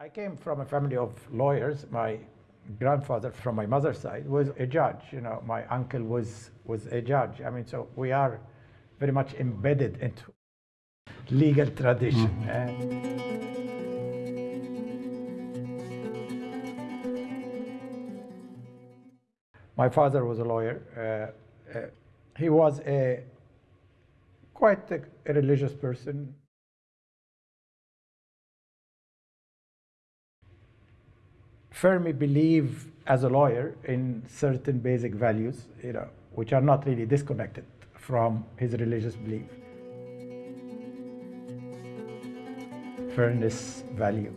I came from a family of lawyers. My grandfather from my mother's side was a judge. You know, my uncle was was a judge. I mean, so we are very much embedded into legal tradition. And my father was a lawyer. Uh, uh, he was a quite a, a religious person. Firmly believe as a lawyer in certain basic values, you know, which are not really disconnected from his religious belief. Fairness, value,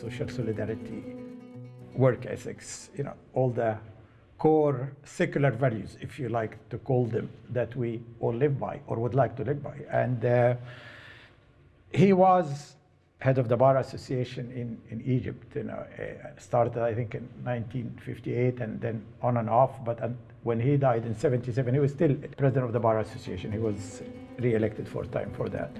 social solidarity, work ethics, you know, all the core secular values, if you like to call them, that we all live by or would like to live by. And uh, he was head of the Bar Association in, in Egypt. You know, uh, started I think in 1958 and then on and off. But when he died in 77, he was still president of the Bar Association. He was re-elected for time for that.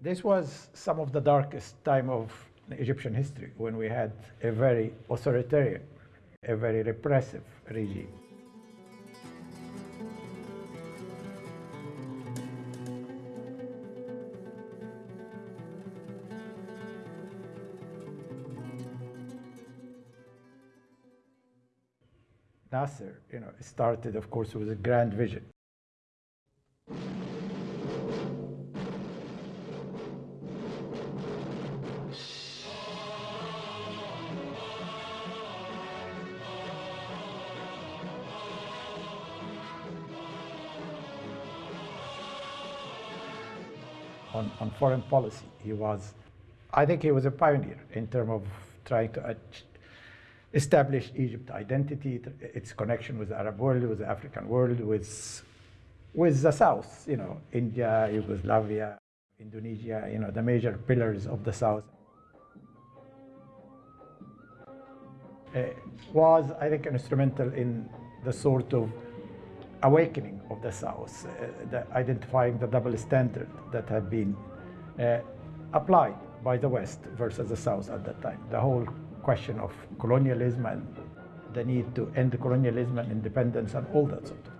This was some of the darkest time of Egyptian history when we had a very authoritarian, a very repressive regime. Nasser, you know, started, of course, with a grand vision. On, on foreign policy, he was, I think he was a pioneer in terms of trying to establish Egypt identity, its connection with the Arab world, with the African world, with, with the South, you know, India, Yugoslavia, Indonesia, you know, the major pillars of the South. Uh, was, I think, instrumental in the sort of awakening of the South, uh, the identifying the double standard that had been uh, applied by the West versus the South at that time. The whole question of colonialism and the need to end colonialism and independence and all that sort of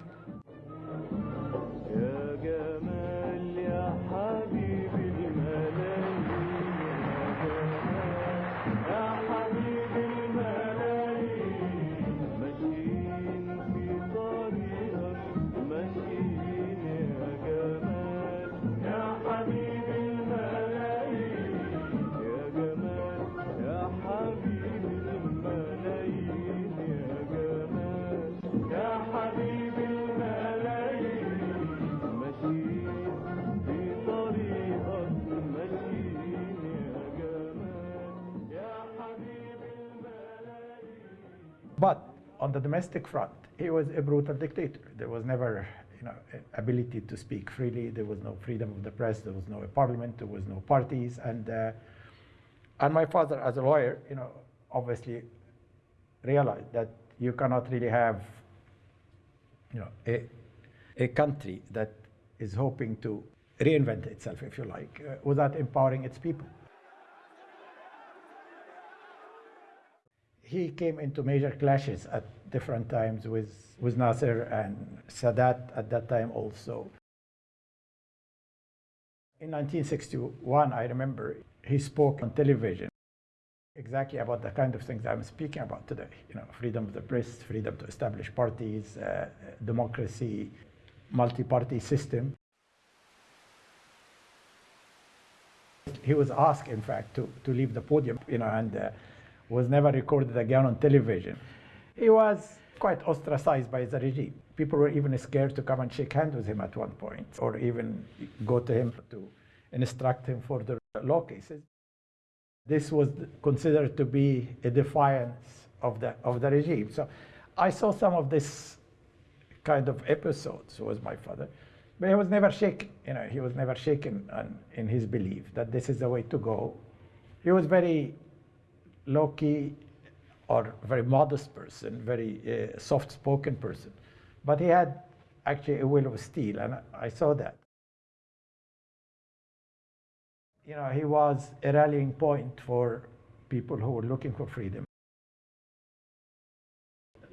But on the domestic front, he was a brutal dictator. There was never, you know, ability to speak freely. There was no freedom of the press. There was no parliament. There was no parties. And uh, and my father, as a lawyer, you know, obviously realized that you cannot really have, you know, a a country that is hoping to reinvent itself, if you like, uh, without empowering its people. He came into major clashes at different times with, with Nasser and Sadat at that time also. In 1961, I remember he spoke on television exactly about the kind of things I'm speaking about today. You know, freedom of the press, freedom to establish parties, uh, democracy, multi-party system. He was asked, in fact, to, to leave the podium, you know, and uh, was never recorded again on television. He was quite ostracized by the regime. People were even scared to come and shake hands with him at one point, or even go to him to instruct him for the law cases. This was considered to be a defiance of the, of the regime. So I saw some of this kind of episodes with my father, but he was never shaken. You know, he was never shaken in his belief that this is the way to go. He was very low-key or very modest person, very uh, soft-spoken person. But he had actually a will of steel, and I saw that. You know, he was a rallying point for people who were looking for freedom.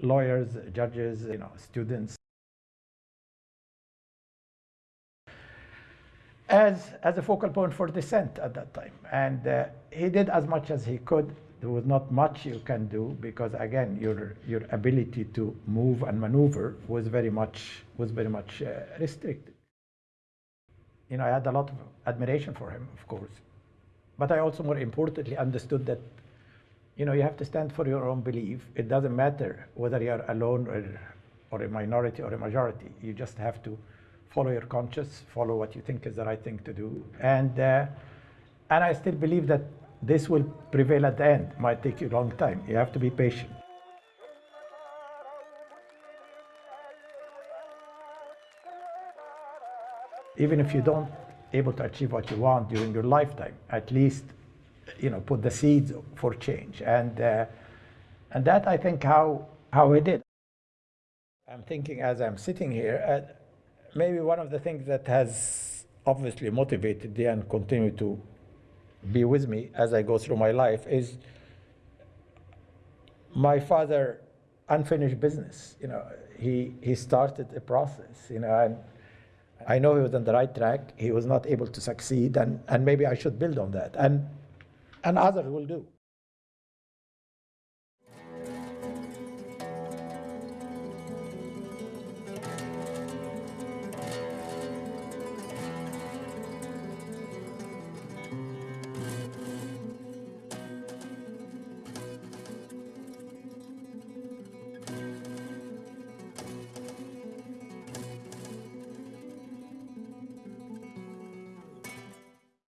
Lawyers, judges, you know, students. As, as a focal point for dissent at that time. And uh, he did as much as he could. There was not much you can do because, again, your, your ability to move and maneuver was very much, was very much uh, restricted you know, I had a lot of admiration for him, of course. But I also, more importantly, understood that, you know, you have to stand for your own belief. It doesn't matter whether you're alone or, or a minority or a majority. You just have to follow your conscience, follow what you think is the right thing to do. And, uh, and I still believe that this will prevail at the end. Might take you a long time. You have to be patient. even if you don't able to achieve what you want during your lifetime, at least you know put the seeds for change, and uh, and that I think how how we did. I'm thinking as I'm sitting here, uh, maybe one of the things that has obviously motivated me and continue to be with me as I go through my life is my father unfinished business. You know, he he started a process. You know, and I know he was on the right track. He was not able to succeed, and, and maybe I should build on that. And, and others will do.